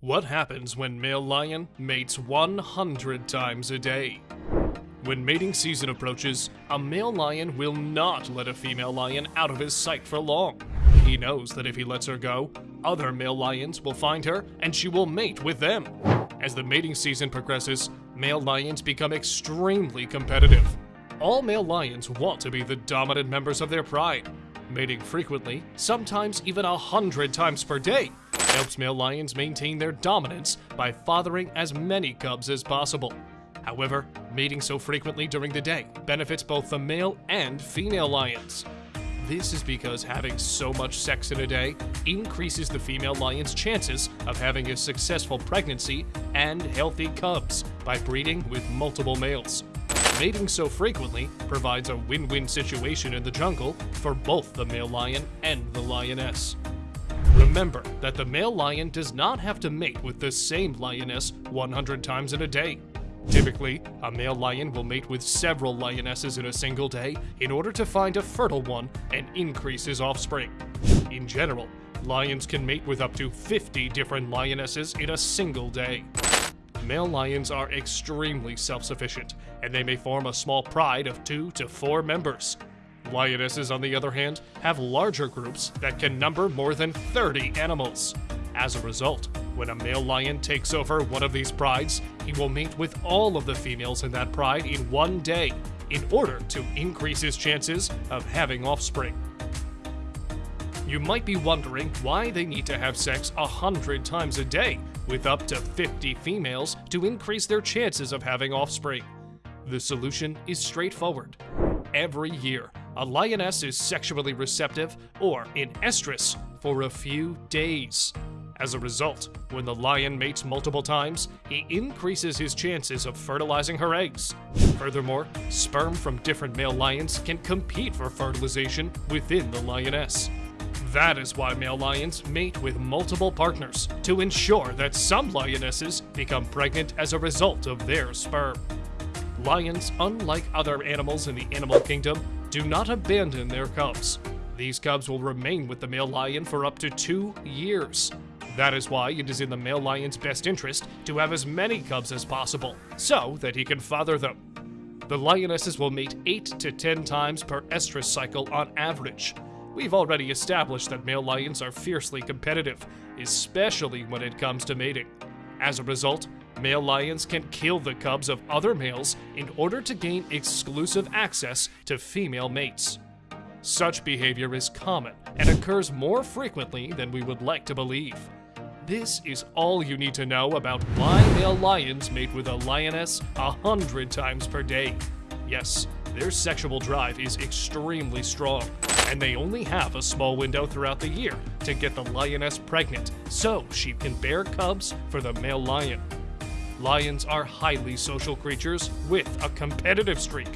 What happens when male lion mates 100 times a day? When mating season approaches, a male lion will not let a female lion out of his sight for long. He knows that if he lets her go, other male lions will find her and she will mate with them. As the mating season progresses, male lions become extremely competitive. All male lions want to be the dominant members of their pride. Mating frequently, sometimes even a hundred times per day, helps male lions maintain their dominance by fathering as many cubs as possible. However, mating so frequently during the day benefits both the male and female lions. This is because having so much sex in a day increases the female lion's chances of having a successful pregnancy and healthy cubs by breeding with multiple males. Mating so frequently provides a win-win situation in the jungle for both the male lion and the lioness. Remember that the male lion does not have to mate with the same lioness 100 times in a day. Typically, a male lion will mate with several lionesses in a single day in order to find a fertile one and increase his offspring. In general, lions can mate with up to 50 different lionesses in a single day. Male lions are extremely self-sufficient, and they may form a small pride of two to four members. Lionesses, on the other hand, have larger groups that can number more than 30 animals. As a result, when a male lion takes over one of these prides, he will mate with all of the females in that pride in one day in order to increase his chances of having offspring. You might be wondering why they need to have sex a hundred times a day with up to 50 females to increase their chances of having offspring. The solution is straightforward. Every year, a lioness is sexually receptive or in estrus for a few days. As a result, when the lion mates multiple times, he increases his chances of fertilizing her eggs. Furthermore, sperm from different male lions can compete for fertilization within the lioness. That is why male lions mate with multiple partners, to ensure that some lionesses become pregnant as a result of their sperm. Lions, unlike other animals in the animal kingdom, do not abandon their cubs. These cubs will remain with the male lion for up to two years. That is why it is in the male lion's best interest to have as many cubs as possible, so that he can father them. The lionesses will mate 8 to 10 times per estrus cycle on average. We've already established that male lions are fiercely competitive, especially when it comes to mating. As a result, male lions can kill the cubs of other males in order to gain exclusive access to female mates. Such behavior is common and occurs more frequently than we would like to believe. This is all you need to know about why male lions mate with a lioness a hundred times per day. Yes, their sexual drive is extremely strong, and they only have a small window throughout the year to get the lioness pregnant so she can bear cubs for the male lion. Lions are highly social creatures with a competitive streak.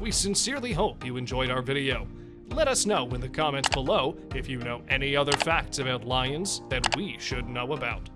We sincerely hope you enjoyed our video. Let us know in the comments below if you know any other facts about lions that we should know about.